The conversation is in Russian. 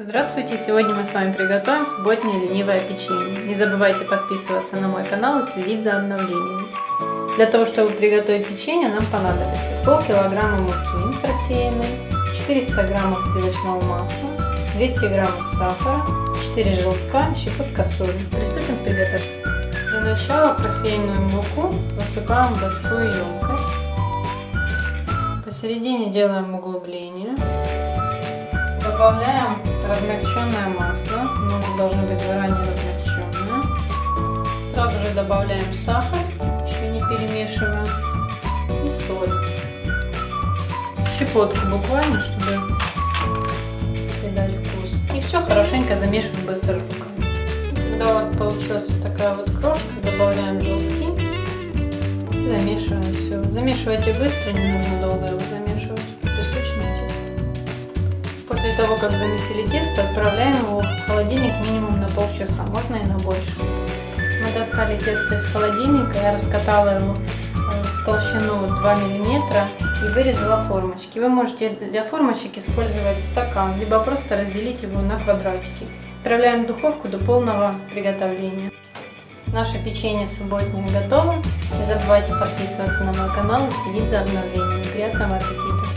Здравствуйте! Сегодня мы с вами приготовим субботнее ленивое печенье. Не забывайте подписываться на мой канал и следить за обновлениями. Для того, чтобы приготовить печенье, нам понадобится полкилограмма муки просеянной, 400 граммов сливочного масла, 200 граммов сахара, 4 желтка, щепотка соли. Приступим к приготовлению. Для начала просеянную муку высыпаем в большую емкость. Посередине делаем углубление. Добавляем Сразу же добавляем сахар, еще не перемешивая, и соль. Щепотку буквально, чтобы придать вкус. И все хорошенько замешиваем быстро руками. Когда у вас получилась вот такая вот крошка, добавляем желтки. И замешиваем все. Замешивайте быстро, не нужно долго его замешивать. Песочное тесто. После того, как замесили тесто, отправляем его в холодильник минимум на полчаса, можно и на больше. Мы достали тесто из холодильника, я раскатала его в толщину 2 миллиметра и вырезала формочки. Вы можете для формочек использовать стакан, либо просто разделить его на квадратики. Отправляем в духовку до полного приготовления. Наше печенье субботнее готово. Не забывайте подписываться на мой канал и следить за обновлениями. Приятного аппетита!